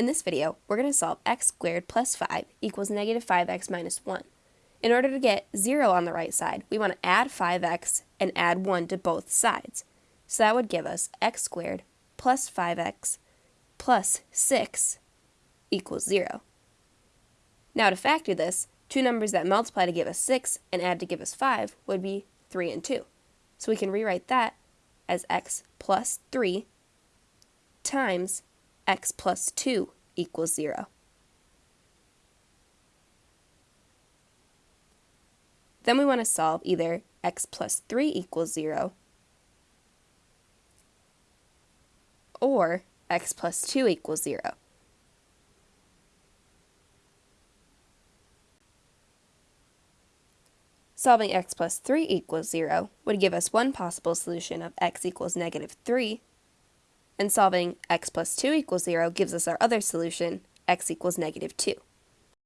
In this video, we're going to solve x squared plus 5 equals negative 5x minus 1. In order to get 0 on the right side, we want to add 5x and add 1 to both sides. So that would give us x squared plus 5x plus 6 equals 0. Now to factor this, two numbers that multiply to give us 6 and add to give us 5 would be 3 and 2. So we can rewrite that as x plus 3 times x plus 2 equals 0. Then we want to solve either x plus 3 equals 0 or x plus 2 equals 0. Solving x plus 3 equals 0 would give us one possible solution of x equals negative 3, and solving x plus 2 equals 0 gives us our other solution, x equals negative 2.